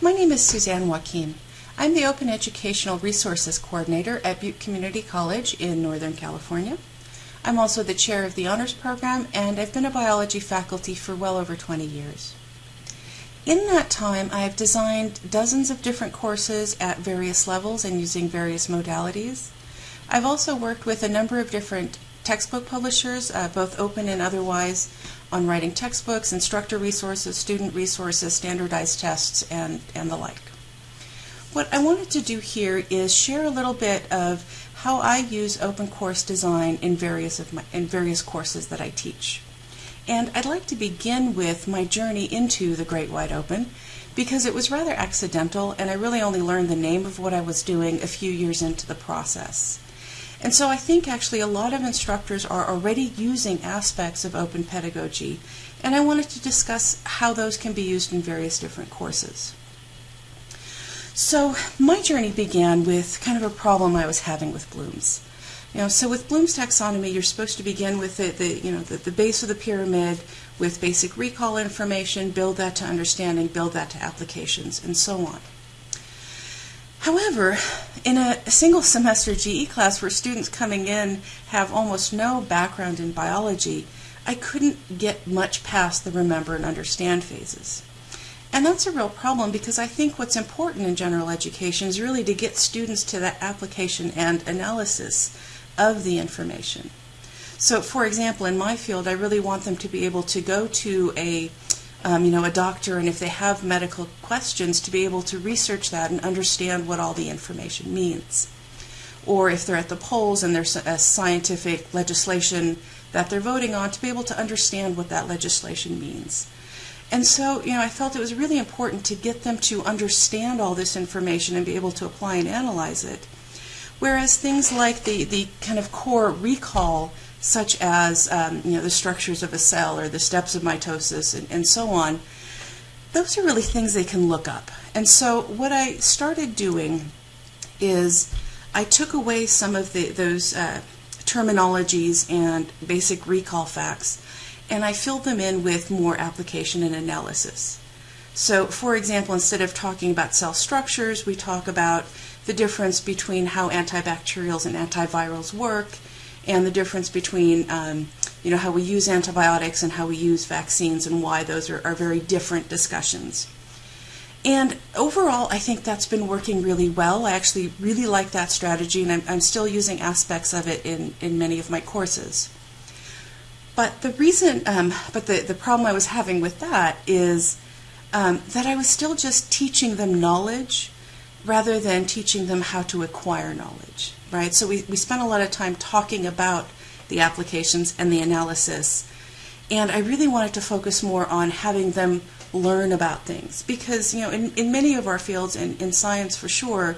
My name is Suzanne Wakim. I'm the Open Educational Resources Coordinator at Butte Community College in Northern California. I'm also the chair of the honors program, and I've been a biology faculty for well over 20 years. In that time, I have designed dozens of different courses at various levels and using various modalities. I've also worked with a number of different textbook publishers, uh, both open and otherwise, on writing textbooks, instructor resources, student resources, standardized tests, and, and the like. What I wanted to do here is share a little bit of how I use open course design in various, of my, in various courses that I teach. And I'd like to begin with my journey into the Great Wide Open because it was rather accidental and I really only learned the name of what I was doing a few years into the process. And so I think actually a lot of instructors are already using aspects of open pedagogy, and I wanted to discuss how those can be used in various different courses. So my journey began with kind of a problem I was having with Bloom's. You know, so with Bloom's taxonomy, you're supposed to begin with the, the you know the, the base of the pyramid with basic recall information, build that to understanding, build that to applications, and so on. However, in a single semester GE class where students coming in have almost no background in biology, I couldn't get much past the remember and understand phases. And that's a real problem because I think what's important in general education is really to get students to that application and analysis of the information. So, for example, in my field, I really want them to be able to go to a um, you know, a doctor, and if they have medical questions, to be able to research that and understand what all the information means. Or if they're at the polls and there's a scientific legislation that they're voting on, to be able to understand what that legislation means. And so, you know, I felt it was really important to get them to understand all this information and be able to apply and analyze it. Whereas things like the, the kind of core recall such as um, you know the structures of a cell or the steps of mitosis and, and so on, those are really things they can look up. And so what I started doing is I took away some of the, those uh, terminologies and basic recall facts, and I filled them in with more application and analysis. So, for example, instead of talking about cell structures, we talk about the difference between how antibacterials and antivirals work and the difference between um, you know how we use antibiotics and how we use vaccines and why those are, are very different discussions. And overall, I think that's been working really well. I actually really like that strategy, and I'm, I'm still using aspects of it in, in many of my courses. But the reason, um, but the, the problem I was having with that is um, that I was still just teaching them knowledge rather than teaching them how to acquire knowledge right? So we, we spent a lot of time talking about the applications and the analysis. And I really wanted to focus more on having them learn about things because, you know, in, in many of our fields, and in science for sure,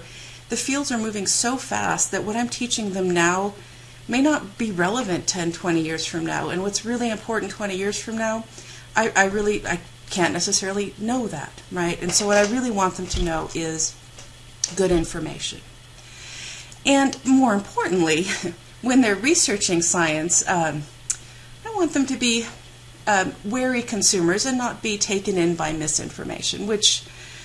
the fields are moving so fast that what I'm teaching them now may not be relevant 10, 20 years from now. And what's really important 20 years from now, I, I really I can't necessarily know that, right? And so what I really want them to know is good information. And more importantly, when they're researching science, um, I want them to be um, wary consumers and not be taken in by misinformation, which,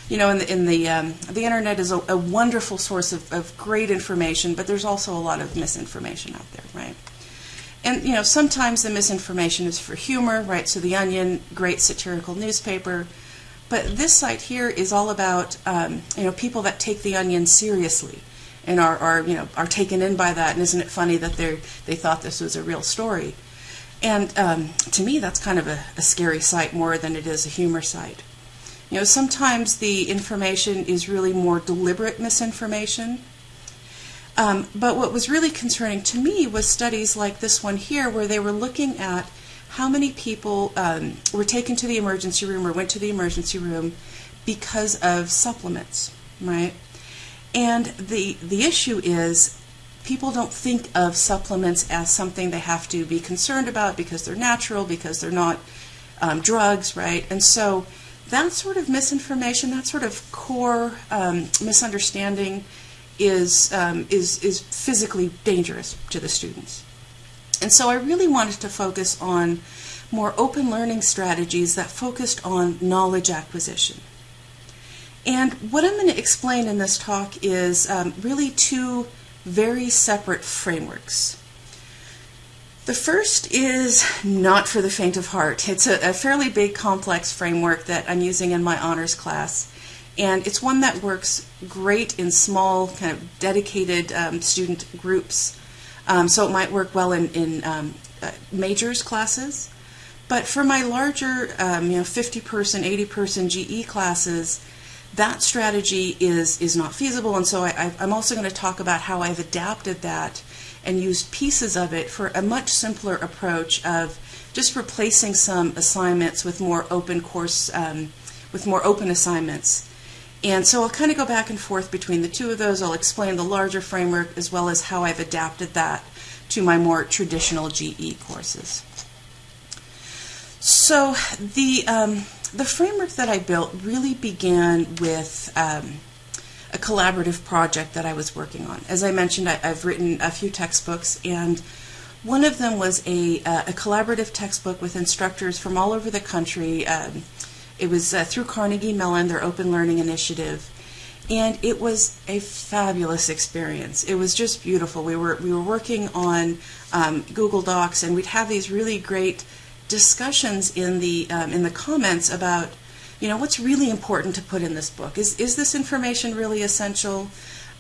you know, in the, in the, um, the internet is a, a wonderful source of, of great information, but there's also a lot of misinformation out there, right? And, you know, sometimes the misinformation is for humor, right? So The Onion, great satirical newspaper. But this site here is all about, um, you know, people that take The Onion seriously and are, are you know are taken in by that. And isn't it funny that they they thought this was a real story? And um, to me, that's kind of a, a scary site more than it is a humor site. You know, sometimes the information is really more deliberate misinformation. Um, but what was really concerning to me was studies like this one here, where they were looking at how many people um, were taken to the emergency room or went to the emergency room because of supplements, right? And the, the issue is people don't think of supplements as something they have to be concerned about because they're natural, because they're not um, drugs, right? And so that sort of misinformation, that sort of core um, misunderstanding is, um, is, is physically dangerous to the students. And so I really wanted to focus on more open learning strategies that focused on knowledge acquisition. And what I'm going to explain in this talk is um, really two very separate frameworks. The first is not for the faint of heart. It's a, a, fairly big, complex framework that I'm using in my honors class. And it's one that works great in small, kind of dedicated um, student groups. Um, so it might work well in, in um, uh, majors classes. But for my larger, um, you know, 50 person, 80 person GE classes, that strategy is, is not feasible. And so I, I'm also going to talk about how I've adapted that and used pieces of it for a much simpler approach of just replacing some assignments with more open course, um, with more open assignments. And so I'll kind of go back and forth between the two of those. I'll explain the larger framework as well as how I've adapted that to my more traditional GE courses. So the um, the framework that I built really began with um, a collaborative project that I was working on. As I mentioned, I, have written a few textbooks, and one of them was a, uh, a collaborative textbook with instructors from all over the country. Um, it was uh, through Carnegie Mellon, their open learning initiative, and it was a fabulous experience. It was just beautiful. We were we were working on um, Google Docs, and we'd have these really great discussions in the um, in the comments about you know what's really important to put in this book. Is is this information really essential?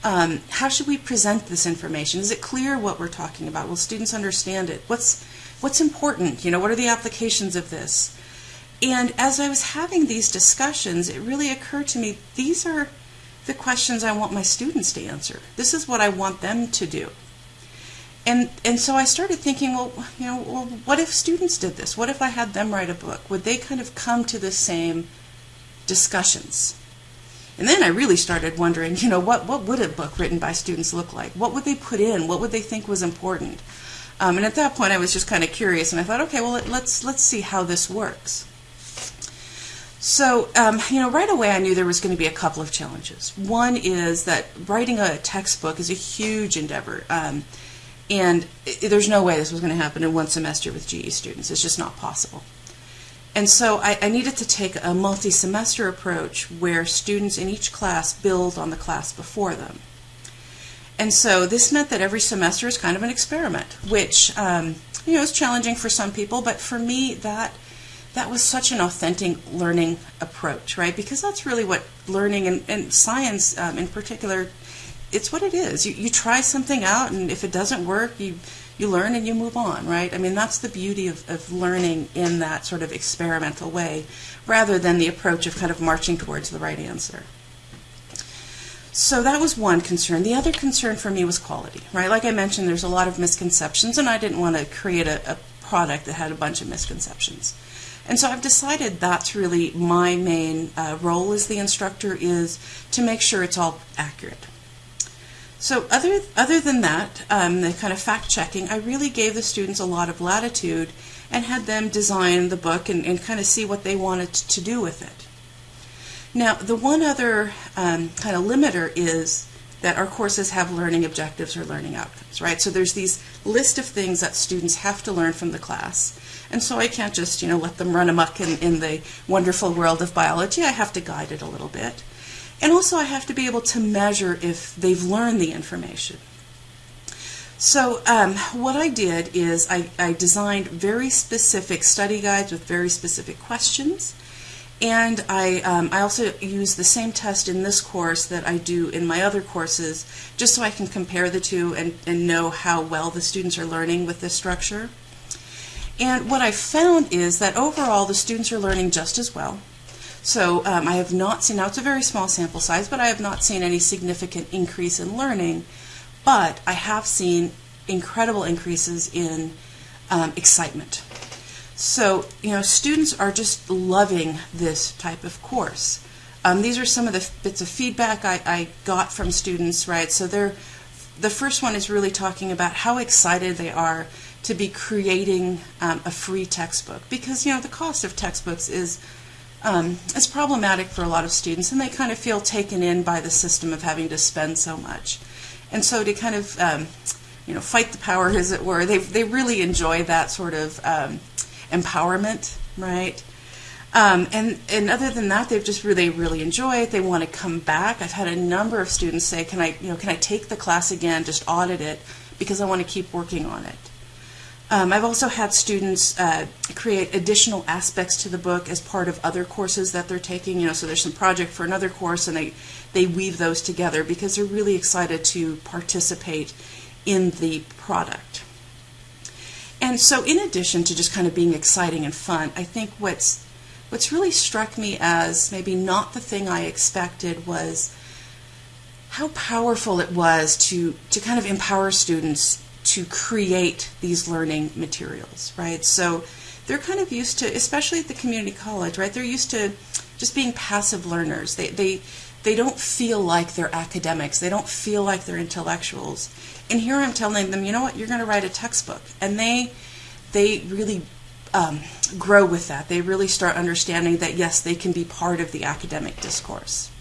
Um, how should we present this information? Is it clear what we're talking about? Will students understand it? What's what's important? You know, what are the applications of this? And as I was having these discussions, it really occurred to me these are the questions I want my students to answer. This is what I want them to do. And and so I started thinking, well, you know, well, what if students did this? What if I had them write a book? Would they kind of come to the same discussions? And then I really started wondering, you know, what what would a book written by students look like? What would they put in? What would they think was important? Um, and at that point, I was just kind of curious, and I thought, okay, well, let's let's see how this works. So, um, you know, right away I knew there was going to be a couple of challenges. One is that writing a textbook is a huge endeavor. Um, and it, there's no way this was going to happen in one semester with GE students. It's just not possible. And so I, I needed to take a multi semester approach where students in each class build on the class before them. And so this meant that every semester is kind of an experiment, which um, you know is challenging for some people, but for me that that was such an authentic learning approach, right? Because that's really what learning and, and science um, in particular, it's what it is. You, you try something out, and if it doesn't work, you you learn and you move on, right? I mean, that's the beauty of, of learning in that sort of experimental way, rather than the approach of kind of marching towards the right answer. So that was one concern. The other concern for me was quality, right? Like I mentioned, there's a lot of misconceptions, and I didn't want to create a, a product that had a bunch of misconceptions. And so I've decided that's really my main uh, role as the instructor is to make sure it's all accurate. So other other than that, um, the kind of fact checking, I really gave the students a lot of latitude and had them design the book and, and kind of see what they wanted to do with it. Now, the one other um, kind of limiter is that our courses have learning objectives or learning outcomes, right? So there's these list of things that students have to learn from the class. And so I can't just, you know, let them run amok in, in the wonderful world of biology. I have to guide it a little bit. And also I have to be able to measure if they've learned the information. So um, what I did is I, I designed very specific study guides with very specific questions. And I, um, I also use the same test in this course that I do in my other courses, just so I can compare the two and, and know how well the students are learning with this structure. And what I've found is that overall the students are learning just as well. So um, I have not seen, now it's a very small sample size, but I have not seen any significant increase in learning. But I have seen incredible increases in um, excitement. So, you know, students are just loving this type of course. Um, these are some of the bits of feedback I, I got from students, right? So they're, the first one is really talking about how excited they are to be creating um, a free textbook because you know the cost of textbooks is um, problematic for a lot of students and they kind of feel taken in by the system of having to spend so much and so to kind of um, you know fight the power as it were they, they really enjoy that sort of um, empowerment right Um, and, and other than that, they've just really, really enjoy it. They want to come back. I've had a number of students say, can I, you know, can I take the class again, just audit it, because I want to keep working on it. Um, I've also had students uh, create additional aspects to the book as part of other courses that they're taking. You know, so there's some project for another course, and they they weave those together because they're really excited to participate in the product. And so, in addition to just kind of being exciting and fun, I think what's what's really struck me as maybe not the thing I expected was how powerful it was to to kind of empower students to create these learning materials, right? So they're kind of used to, especially at the community college, right? They're used to just being passive learners. They they they don't feel like they're academics. They don't feel like they're intellectuals. And here I'm telling them, you know what? You're going to write a textbook, and they they really um, grow with that. They really start understanding that yes, they can be part of the academic discourse.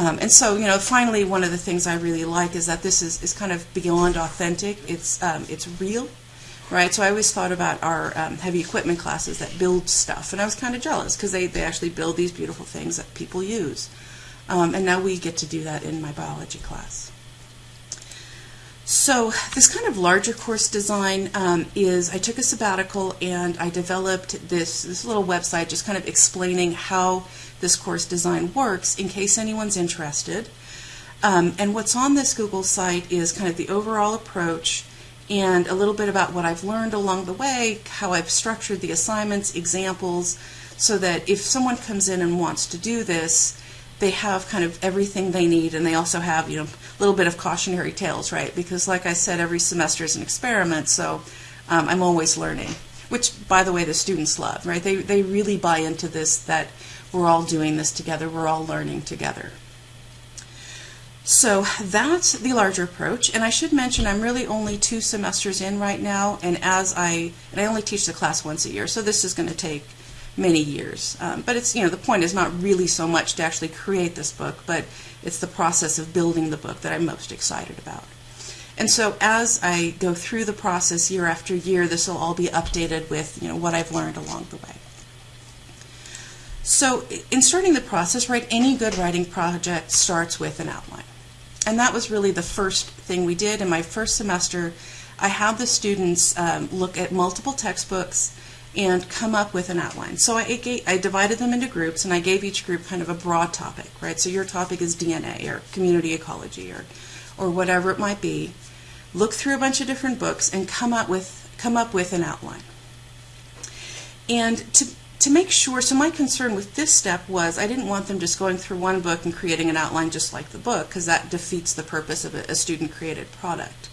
Um, and so, you know, finally, one of the things I really like is that this is, is kind of beyond authentic. It's um, it's real, right? So I always thought about our um, heavy equipment classes that build stuff, and I was kind of jealous because they, they actually build these beautiful things that people use. Um, and now we get to do that in my biology class. So this kind of larger course design um, is I took a sabbatical and I developed this this little website just kind of explaining how this course design works in case anyone's interested. Um, and what's on this Google site is kind of the overall approach and a little bit about what I've learned along the way, how I've structured the assignments, examples, so that if someone comes in and wants to do this, they have kind of everything they need and they also have, you know, a little bit of cautionary tales, right? Because like I said, every semester is an experiment, so um, I'm always learning. Which, by the way, the students love, right? They, they really buy into this that we're all doing this together, we're all learning together. So that's the larger approach, and I should mention I'm really only two semesters in right now, and as I and I only teach the class once a year, so this is going to take many years. Um, but it's you know the point is not really so much to actually create this book, but it's the process of building the book that I'm most excited about. And so as I go through the process year after year, this will all be updated with you know what I've learned along the way. So in starting the process, right, any good writing project starts with an outline. And that was really the first thing we did in my first semester. I had the students um, look at multiple textbooks and come up with an outline. So I, I divided them into groups and I gave each group kind of a broad topic, right? So your topic is DNA or community ecology or, or whatever it might be. Look through a bunch of different books and come up with come up with an outline. And to to make sure, so my concern with this step was I didn't want them just going through one book and creating an outline just like the book because that defeats the purpose of a, a student created product.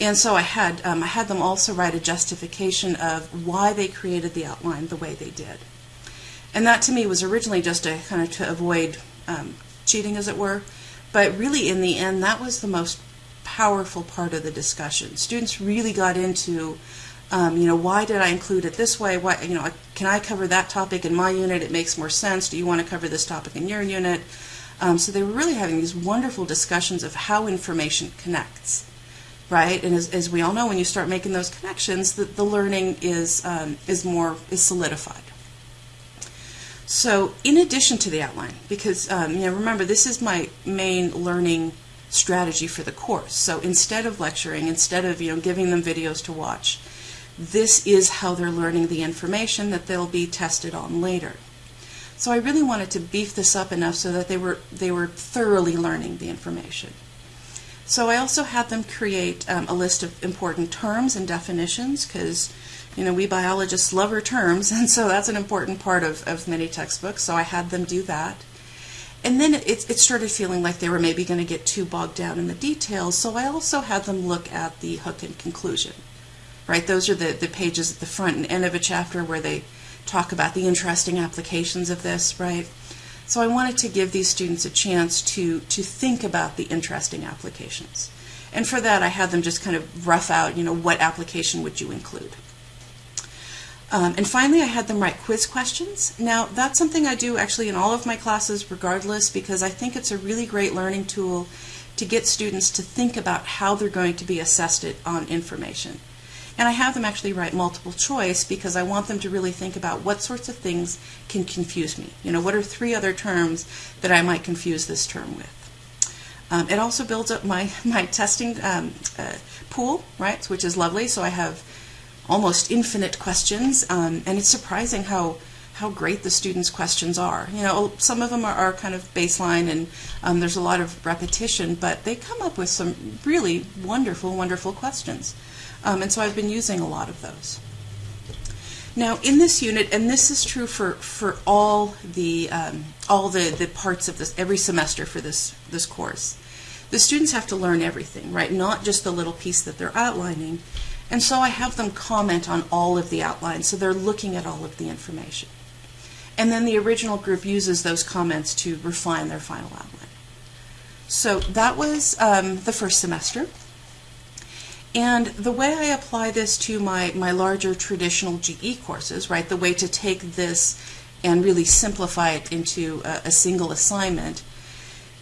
And so I had um, I had them also write a justification of why they created the outline the way they did. And that to me was originally just to kind of to avoid um, cheating, as it were. But really, in the end, that was the most powerful part of the discussion. Students really got into um, you know, why did I include it this way? Why, you know, can I cover that topic in my unit? It makes more sense. Do you want to cover this topic in your unit? Um, so they were really having these wonderful discussions of how information connects, right? And as, as we all know, when you start making those connections, the, the learning is um, is more is solidified. So, in addition to the outline, because um, you know, remember this is my main learning strategy for the course. So instead of lecturing, instead of you know giving them videos to watch, this is how they're learning the information that they'll be tested on later. So I really wanted to beef this up enough so that they were they were thoroughly learning the information. So I also had them create um, a list of important terms and definitions because you know we biologists love our terms and so that's an important part of, of many textbooks. So I had them do that. And then it, it started feeling like they were maybe going to get too bogged down in the details, so I also had them look at the hook and conclusion right? Those are the, the pages at the front and end of a chapter where they talk about the interesting applications of this, right? So I wanted to give these students a chance to, to think about the interesting applications. And for that, I had them just kind of rough out, you know, what application would you include. Um, and finally, I had them write quiz questions. Now, that's something I do actually in all of my classes regardless because I think it's a really great learning tool to get students to think about how they're going to be assessed on information. And I have them actually write multiple choice because I want them to really think about what sorts of things can confuse me. You know, what are three other terms that I might confuse this term with? Um, it also builds up my, my testing um, uh, pool, right, which is lovely. So I have almost infinite questions, um, and it's surprising how how great the students' questions are. You know, some of them are, are kind of baseline and um, there's a lot of repetition, but they come up with some really wonderful, wonderful questions. Um, and so I've been using a lot of those. Now, in this unit, and this is true for, for all the um, all the, the parts of this every semester for this this course, the students have to learn everything, right? Not just the little piece that they're outlining. And so I have them comment on all of the outlines, so they're looking at all of the information. And then the original group uses those comments to refine their final outline. So that was um, the first semester. And the way I apply this to my, my larger traditional GE courses, right, the way to take this and really simplify it into a, a single assignment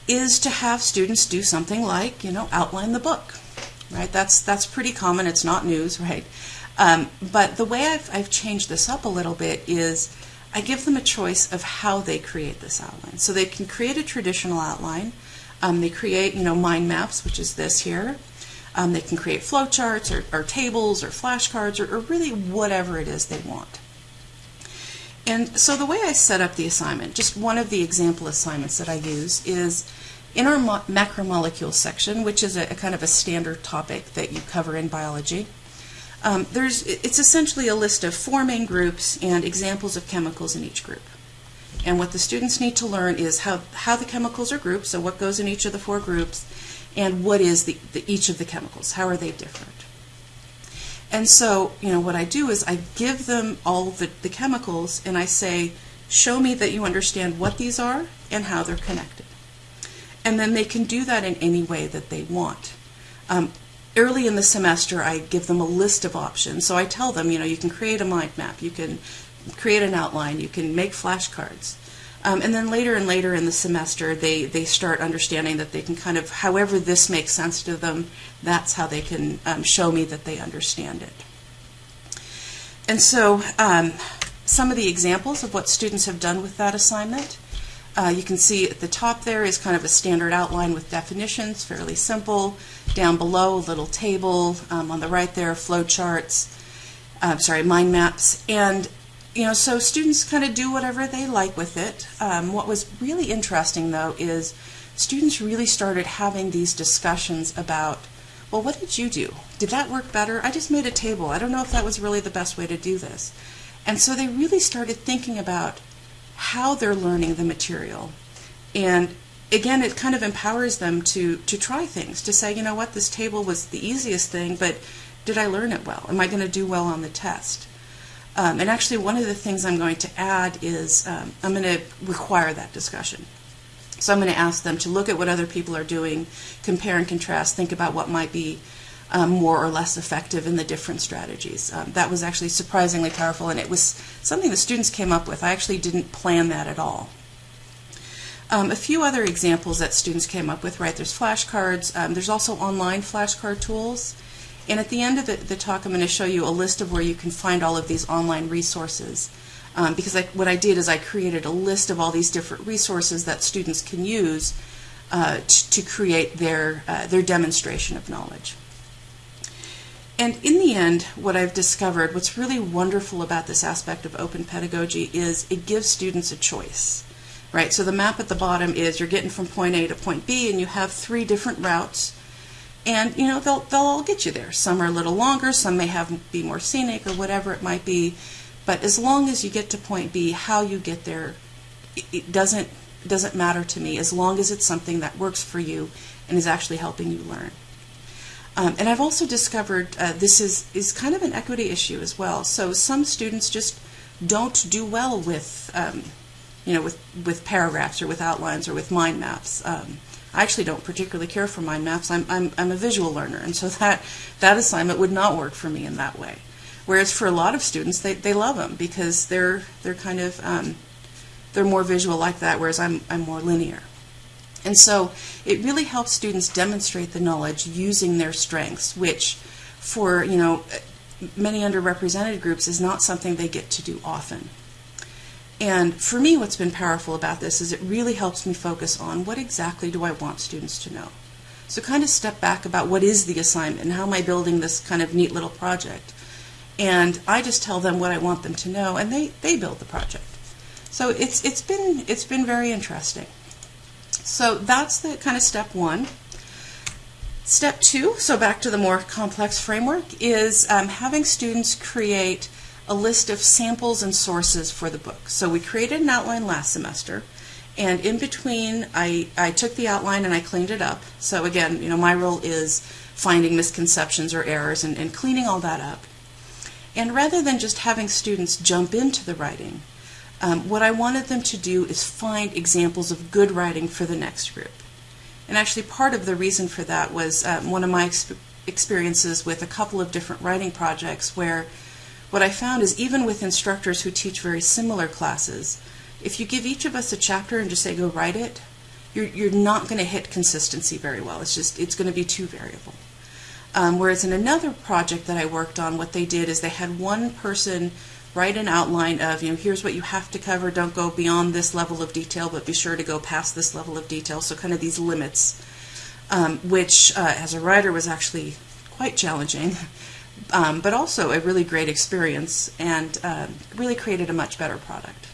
is to have students do something like, you know, outline the book, right? That's, that's pretty common. It's not news, right? Um, but the way I've, I've changed this up a little bit is I give them a choice of how they create this outline. So they can create a traditional outline. Um, they create, you know, mind maps, which is this here. Um, they can create flowcharts or, or tables or flashcards or, or really whatever it is they want. And so the way I set up the assignment, just one of the example assignments that I use is in our macromolecule section, which is a, a, kind of a standard topic that you cover in biology. Um, there's, it's essentially a list of four main groups and examples of chemicals in each group. And what the students need to learn is how, how the chemicals are grouped, so what goes in each of the four groups, and what is the, the, each of the chemicals, how are they different. And so, you know, what I do is I give them all the, the chemicals and I say, show me that you understand what these are and how they're connected. And then they can do that in any way that they want. Um, early in the semester, I give them a list of options. So I tell them, you know, you can create a mind map, you can create an outline, you can make flashcards. Um, and then later and later in the semester, they, they start understanding that they can kind of, however this makes sense to them, that's how they can um, show me that they understand it. And so um, some of the examples of what students have done with that assignment. Uh, you can see at the top there is kind of a standard outline with definitions, fairly simple. Down below, a little table. Um, on the right there, flow charts. Uh, sorry, mind maps. And you know, so students kind of do whatever they like with it. Um, what was really interesting, though, is students really started having these discussions about, well, what did you do? Did that work better? I just made a table. I don't know if that was really the best way to do this. And so they really started thinking about how they're learning the material. And again, it kind of empowers them to, to try things, to say, you know what, this table was the easiest thing, but did I learn it well? Am I going to do well on the test? Um, and actually, one of the things I'm going to add is um, I'm going to require that discussion. So I'm going to ask them to look at what other people are doing, compare and contrast, think about what might be um, more or less effective in the different strategies. Um, that was actually surprisingly powerful, and it was something the students came up with. I actually didn't plan that at all. Um, a few other examples that students came up with, right? There's flashcards. Um, there's also online flashcard tools. And at the end of the, the talk, I'm going to show you a list of where you can find all of these online resources. Um, because I, what I did is I created a list of all these different resources that students can use uh, to create their, uh, their demonstration of knowledge. And in the end, what I've discovered, what's really wonderful about this aspect of open pedagogy is it gives students a choice. Right, so the map at the bottom is you're getting from point A to point B, and you have three different routes and you know they'll they'll all get you there. Some are a little longer, some may have be more scenic or whatever it might be. But as long as you get to point B, how you get there, it, it doesn't doesn't matter to me as long as it's something that works for you and is actually helping you learn. Um, and I've also discovered uh, this is is kind of an equity issue as well. So some students just don't do well with um, you know with with paragraphs or with outlines or with mind maps. Um, I actually don't particularly care for mind maps. I'm, I'm, I'm a visual learner, and so that, that assignment would not work for me in that way. Whereas for a lot of students, they, they love them because they're, they're kind of, um, they're more visual like that, whereas I'm, I'm more linear. And so it really helps students demonstrate the knowledge using their strengths, which for, you know, many underrepresented groups is not something they get to do often. And for me, what's been powerful about this is it really helps me focus on what exactly do I want students to know. So kind of step back about what is the assignment and how am I building this kind of neat little project. And I just tell them what I want them to know and they, they build the project. So it's it's been it's been very interesting. So that's the kind of step one. Step two, so back to the more complex framework, is um, having students create a list of samples and sources for the book. So we created an outline last semester, and in between, I, I took the outline and I cleaned it up. So again, you know, my role is finding misconceptions or errors and, and cleaning all that up. And rather than just having students jump into the writing, um, what I wanted them to do is find examples of good writing for the next group. And actually, part of the reason for that was um, one of my exp experiences with a couple of different writing projects where what I found is even with instructors who teach very similar classes, if you give each of us a chapter and just say, go write it, you're, you're not going to hit consistency very well. It's just, it's going to be too variable. Um, whereas in another project that I worked on, what they did is they had one person write an outline of, you know, here's what you have to cover, don't go beyond this level of detail, but be sure to go past this level of detail. So kind of these limits, um, which uh, as a writer was actually quite challenging, um, but also a really great experience and uh, really created a much better product.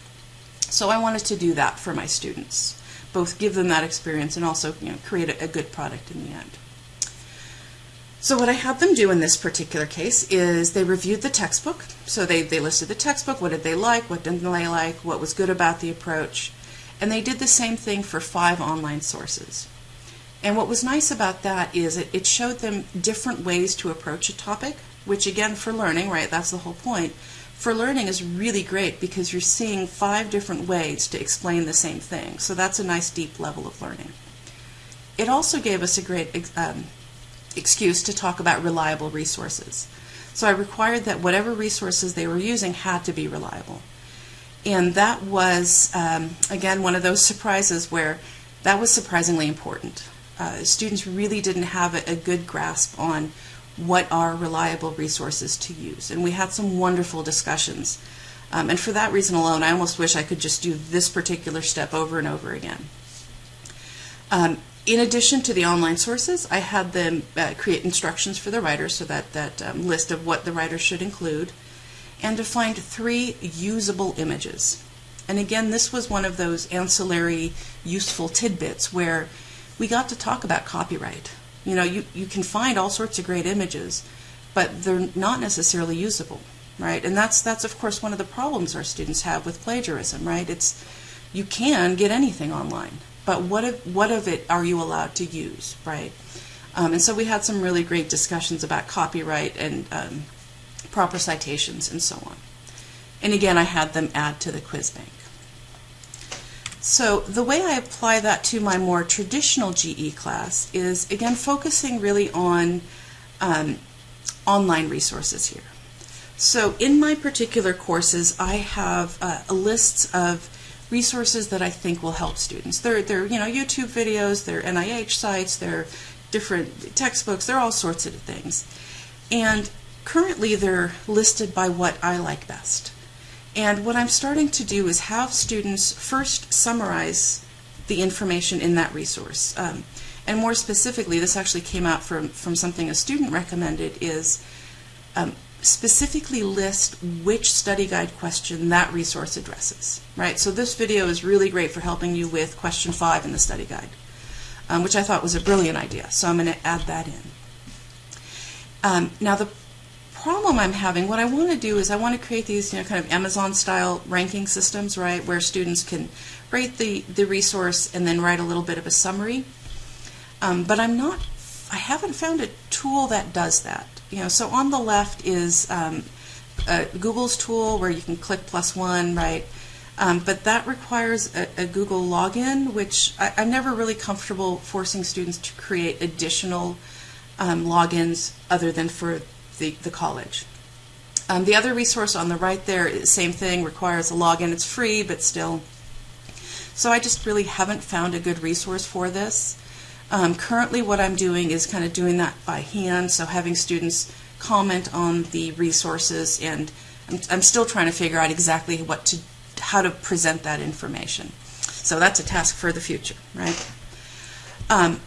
So I wanted to do that for my students, both give them that experience and also you know, create a, a good product in the end. So what I had them do in this particular case is they reviewed the textbook. So they, they listed the textbook, what did they like, what didn't they like, what was good about the approach. And they did the same thing for five online sources. And what was nice about that is it, it showed them different ways to approach a topic, which again for learning, right, that's the whole point. For learning is really great because you're seeing five different ways to explain the same thing. So that's a nice deep level of learning. It also gave us a great um, excuse to talk about reliable resources. So I required that whatever resources they were using had to be reliable. And that was, um, again, one of those surprises where that was surprisingly important. Uh, students really didn't have a, a good grasp on what are reliable resources to use. And we had some wonderful discussions. Um, and for that reason alone, I almost wish I could just do this particular step over and over again. Um, in addition to the online sources, I had them uh, create instructions for the writer, so that, that um, list of what the writer should include, and to find three usable images. And again, this was one of those ancillary useful tidbits where we got to talk about copyright. You know, you, you can find all sorts of great images, but they're not necessarily usable, right? And that's, that's of course, one of the problems our students have with plagiarism, right? It's, you can get anything online but what of, what of it are you allowed to use, right? Um, and so we had some really great discussions about copyright and um, proper citations and so on. And again, I had them add to the quiz bank. So the way I apply that to my more traditional GE class is, again, focusing really on um, online resources here. So in my particular courses, I have uh, lists of resources that I think will help students. They're, they're you know, YouTube videos, they're NIH sites, they're different textbooks, they're all sorts of things. And currently they're listed by what I like best. And what I'm starting to do is have students first summarize the information in that resource. Um, and more specifically, this actually came out from, from something a student recommended, is um, specifically list which study guide question that resource addresses, right? So this video is really great for helping you with question five in the study guide, um, which I thought was a brilliant idea. So I'm going to add that in. Um, now the problem I'm having, what I want to do is I want to create these, you know, kind of Amazon-style ranking systems, right, where students can rate the, the resource and then write a little bit of a summary. Um, but I'm not, I haven't found a tool that does that you know, so on the left is um, uh, Google's tool where you can click plus one, right? Um, but that requires a, a Google login, which I, am never really comfortable forcing students to create additional um, logins other than for the, the college. Um, the other resource on the right there, same thing, requires a login. It's free, but still. So I just really haven't found a good resource for this. Um, currently what I'm doing is kind of doing that by hand, so having students comment on the resources, and I'm, I'm still trying to figure out exactly what to, how to present that information. So that's a task for the future, right? Um,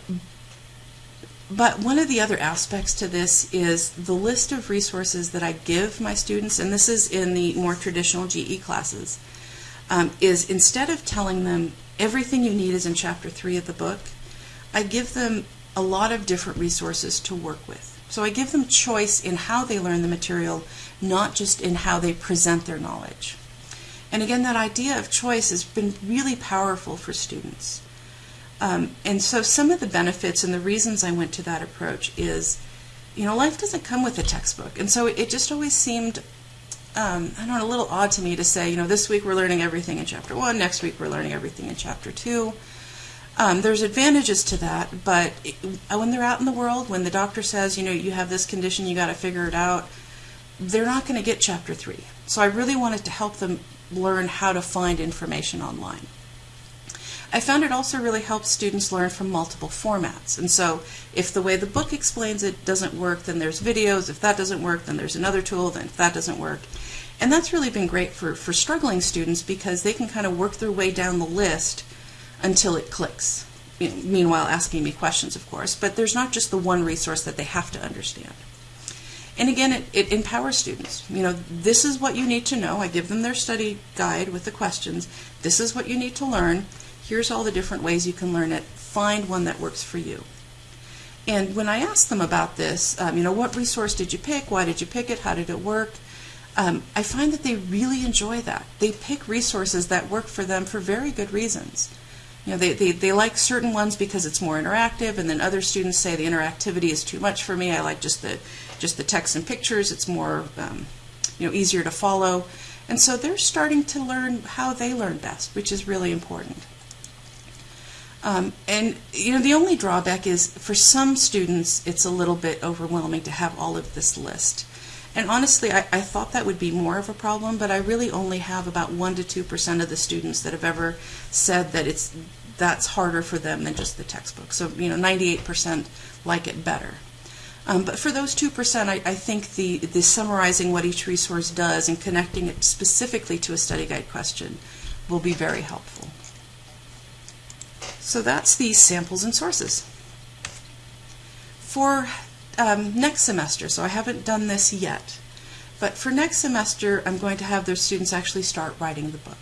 but one of the other aspects to this is the list of resources that I give my students, and this is in the more traditional GE classes, um, is instead of telling them everything you need is in chapter three of the book, I give them a lot of different resources to work with. So I give them choice in how they learn the material, not just in how they present their knowledge. And again, that idea of choice has been really powerful for students. Um, and so some of the benefits and the reasons I went to that approach is, you know, life doesn't come with a textbook. And so it just always seemed, um, I don't know, a little odd to me to say, you know, this week we're learning everything in chapter one, next week we're learning everything in chapter two. Um, there's advantages to that, but it, when they're out in the world, when the doctor says, you know, you have this condition, you got to figure it out, they're not going to get chapter three. So I really wanted to help them learn how to find information online. I found it also really helps students learn from multiple formats. And so if the way the book explains it doesn't work, then there's videos. If that doesn't work, then there's another tool. Then if that doesn't work. And that's really been great for, for struggling students because they can kind of work their way down the list until it clicks. Meanwhile, asking me questions, of course. But there's not just the one resource that they have to understand. And again, it, it, empowers students. You know, this is what you need to know. I give them their study guide with the questions. This is what you need to learn. Here's all the different ways you can learn it. Find one that works for you. And when I ask them about this, um, you know, what resource did you pick? Why did you pick it? How did it work? Um, I find that they really enjoy that. They pick resources that work for them for very good reasons. You know, they, they, they like certain ones because it's more interactive, and then other students say the interactivity is too much for me. I like just the just the text and pictures. It's more um, you know easier to follow, and so they're starting to learn how they learn best, which is really important. Um, and you know, the only drawback is for some students, it's a little bit overwhelming to have all of this list. And honestly, I, I thought that would be more of a problem, but I really only have about one to two percent of the students that have ever said that it's that's harder for them than just the textbook. So you know, 98% like it better. Um, but for those 2%, I, I, think the, the summarizing what each resource does and connecting it specifically to a study guide question will be very helpful. So that's the samples and sources. For um, next semester, so I haven't done this yet, but for next semester I'm going to have their students actually start writing the book.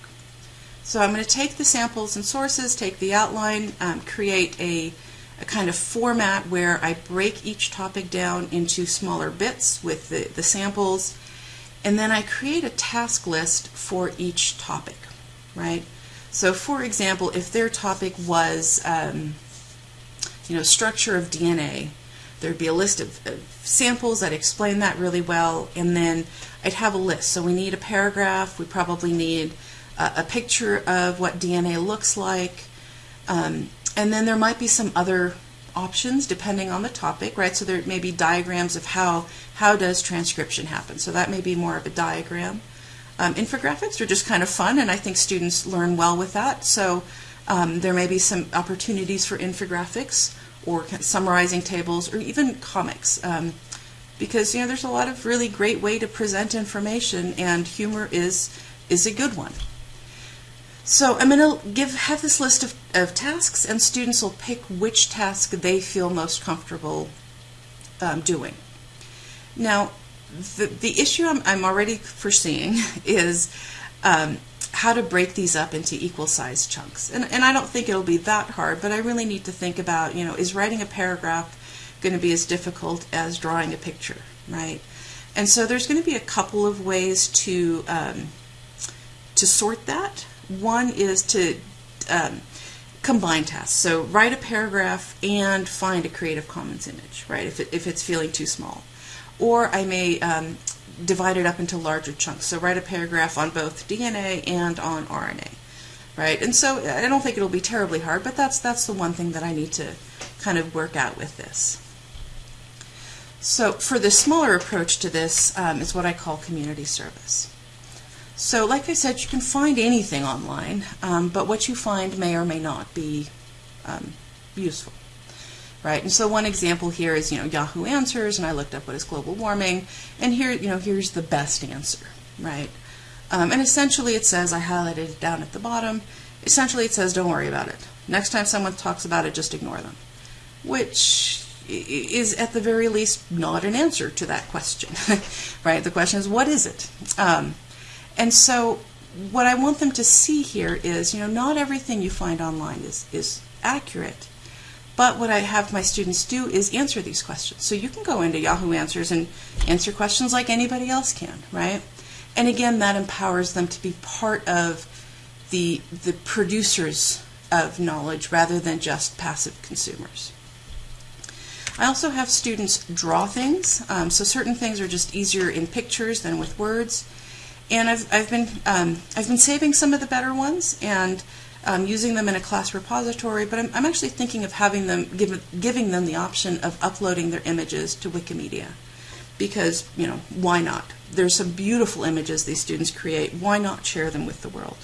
So I'm going to take the samples and sources, take the outline, um, create a, a, kind of format where I break each topic down into smaller bits with the, the samples, and then I create a task list for each topic, right? So for example, if their topic was, um, you know, structure of DNA, there'd be a list of, of, samples that explain that really well, and then I'd have a list. So we need a paragraph, we probably need a, a picture of what DNA looks like, um, and then there might be some other options depending on the topic, right? So there may be diagrams of how, how does transcription happen. So that may be more of a diagram. Um, infographics are just kind of fun, and I think students learn well with that. So um, there may be some opportunities for infographics or summarizing tables or even comics. Um, because you know there's a lot of really great way to present information and humor is is a good one. So I'm going to give have this list of, of tasks and students will pick which task they feel most comfortable um, doing. Now the, the issue I'm, I'm already foreseeing is um, how to break these up into equal sized chunks. And, and I don't think it'll be that hard, but I really need to think about, you know, is writing a paragraph going to be as difficult as drawing a picture, right? And so there's going to be a couple of ways to um, to sort that. One is to um, combine tasks. So write a paragraph and find a Creative Commons image, right? If, it, if it's feeling too small or I may um, divide it up into larger chunks. So write a paragraph on both DNA and on RNA, right? And so I don't think it'll be terribly hard, but that's that's the one thing that I need to kind of work out with this. So for the smaller approach to this um, is what I call community service. So like I said, you can find anything online, um, but what you find may or may not be um, useful. Right? And so one example here is, you know, Yahoo Answers, and I looked up what is global warming, and here, you know, here's the best answer, right? Um, and essentially it says, I highlighted it down at the bottom, essentially it says, don't worry about it. Next time someone talks about it, just ignore them, which is at the very least not an answer to that question, right? The question is, what is it? Um, and so what I want them to see here is, you know, not everything you find online is, is accurate. But what I have my students do is answer these questions. So you can go into Yahoo Answers and answer questions like anybody else can, right? And again, that empowers them to be part of the, the producers of knowledge rather than just passive consumers. I also have students draw things, um, so certain things are just easier in pictures than with words. And I've, I've, been, um, I've been saving some of the better ones and um, using them in a class repository, but I'm, I'm actually thinking of having them give, giving them the option of uploading their images to Wikimedia. Because, you know, why not? There's some beautiful images these students create. Why not share them with the world?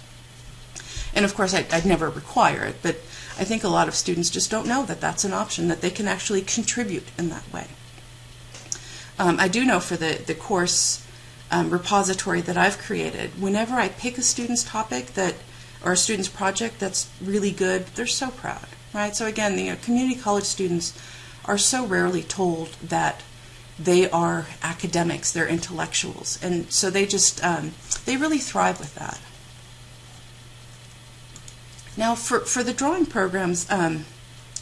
And of course, I, would never require it, but I think a lot of students just don't know that that's an option, that they can actually contribute in that way. Um, I do know for the, the course um, repository that I've created, whenever I pick a student's topic that or a student's project that's really good, they're so proud, right? So again, the you know, community college students are so rarely told that they are academics, they're intellectuals, and so they just um, they really thrive with that. Now, for for the drawing programs, um,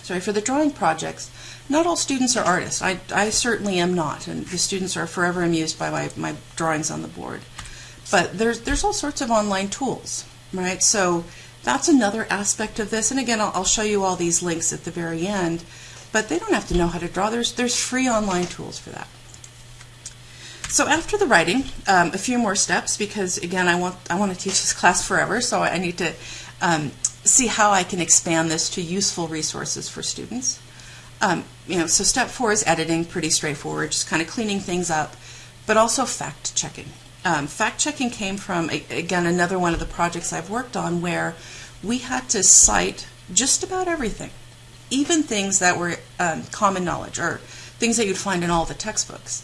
sorry, for the drawing projects, not all students are artists. I, I certainly am not, and the students are forever amused by my, my drawings on the board. But there's there's all sorts of online tools right? So that's another aspect of this. And again, I'll, I'll, show you all these links at the very end, but they don't have to know how to draw. There's, there's free online tools for that. So after the writing, um, a few more steps because again, I want, I want to teach this class forever, so I need to um, see how I can expand this to useful resources for students. Um, you know, so step four is editing, pretty straightforward, just kind of cleaning things up, but also fact checking. Um, fact checking came from, again, another one of the projects I've worked on where we had to cite just about everything, even things that were um, common knowledge or things that you'd find in all the textbooks.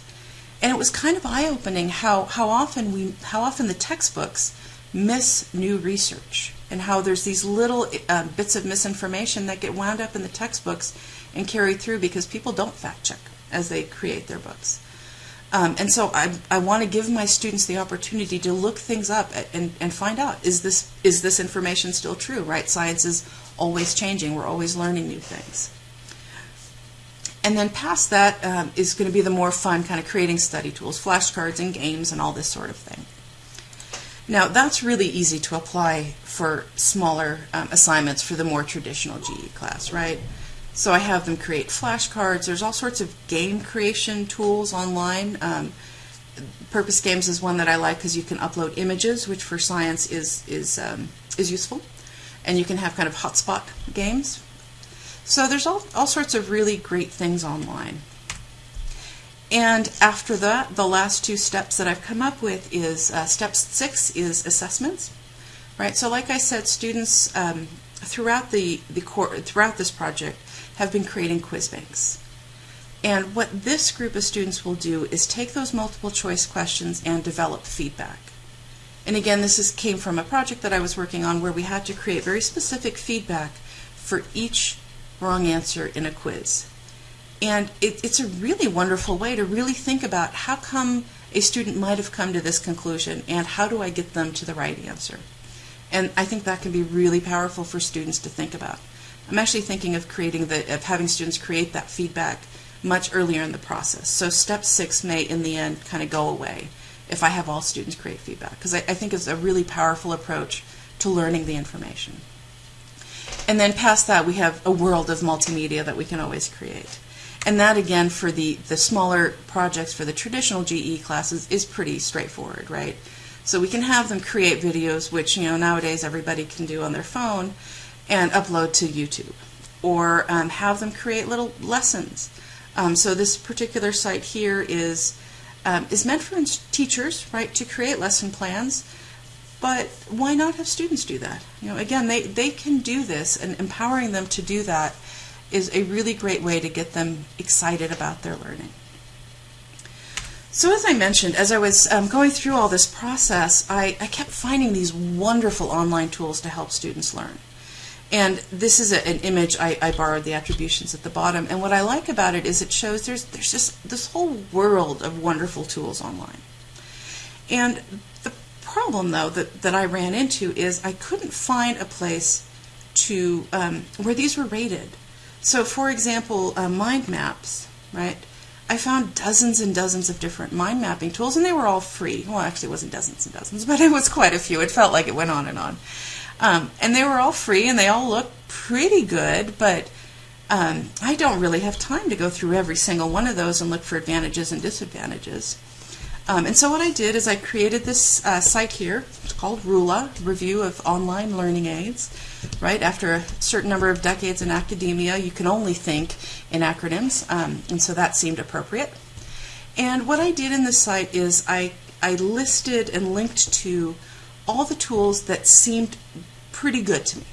And it was kind of eye-opening how, how often we how often the textbooks miss new research and how there's these little uh, bits of misinformation that get wound up in the textbooks and carried through because people don't fact check as they create their books. Um, and so I, I want to give my students the opportunity to look things up and, and find out is this is this information still true, right? Science is always changing. We're always learning new things. And then past that um, is going to be the more fun kind of creating study tools, flashcards and games and all this sort of thing. Now that's really easy to apply for smaller um, assignments for the more traditional GE class, right? So I have them create flashcards. There's all sorts of game creation tools online. Um, Purpose Games is one that I like because you can upload images, which for science is is um, is useful, and you can have kind of hotspot games. So there's all all sorts of really great things online. And after that, the last two steps that I've come up with is uh, step six is assessments, right? So like I said, students um, throughout the the throughout this project have been creating quiz banks. And what this group of students will do is take those multiple choice questions and develop feedback. And again, this is, came from a project that I was working on where we had to create very specific feedback for each wrong answer in a quiz. And it, it's a really wonderful way to really think about how come a student might have come to this conclusion and how do I get them to the right answer. And I think that can be really powerful for students to think about. I'm actually thinking of creating the of having students create that feedback much earlier in the process. So step six may, in the end, kind of go away if I have all students create feedback because I, I think it's a really powerful approach to learning the information. And then past that, we have a world of multimedia that we can always create. And that, again, for the, the smaller projects for the traditional GE classes is pretty straightforward, right? So we can have them create videos, which, you know, nowadays everybody can do on their phone, and upload to YouTube. Or um, have them create little lessons. Um, so this particular site here is um, is meant for teachers, right, to create lesson plans. But why not have students do that? You know, again, they, they can do this, and empowering them to do that is a really great way to get them excited about their learning. So as I mentioned, as I was um, going through all this process, I, I, kept finding these wonderful online tools to help students learn. And this is a, an image I, I, borrowed the attributions at the bottom. And what I like about it is it shows there's there's just this whole world of wonderful tools online. And the problem, though, that, that I ran into is I couldn't find a place to um, where these were rated. So, for example, uh, mind maps, right? I found dozens and dozens of different mind mapping tools, and they were all free. Well, actually, it wasn't dozens and dozens, but it was quite a few. It felt like it went on and on. Um, and they were all free, and they all looked pretty good, but um, I don't really have time to go through every single one of those and look for advantages and disadvantages. Um, and so what I did is I created this uh, site here. It's called RULA, Review of Online Learning Aids. Right after a certain number of decades in academia, you can only think in acronyms, um, and so that seemed appropriate. And what I did in this site is I I listed and linked to all the tools that seemed pretty good to me.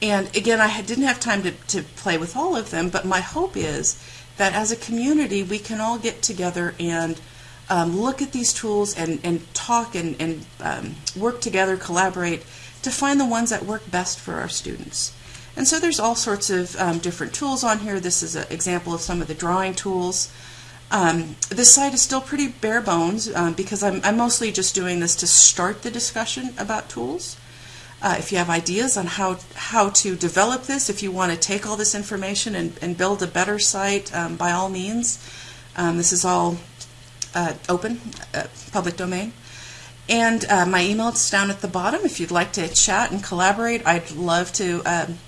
And again, I didn't have time to, to play with all of them, but my hope is that as a community, we can all get together and um, look at these tools and, and talk and, and um, work together, collaborate to find the ones that work best for our students. And so there's all sorts of um, different tools on here. This is an example of some of the drawing tools. Um, this site is still pretty bare bones um, because I'm, I'm, mostly just doing this to start the discussion about tools. Uh, if you have ideas on how, how to develop this, if you want to take all this information and, and build a better site, um, by all means. this is all uh, open, uh, public domain. And uh, my email is down at the bottom. If you'd like to chat and collaborate, I'd love to. Um,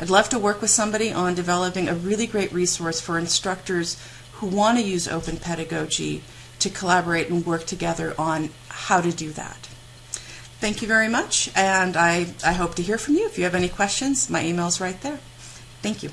I'd love to work with somebody on developing a really great resource for instructors who want to use open pedagogy to collaborate and work together on how to do that. Thank you very much, and I, I hope to hear from you. If you have any questions, my email is right there. Thank you.